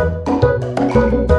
Müzik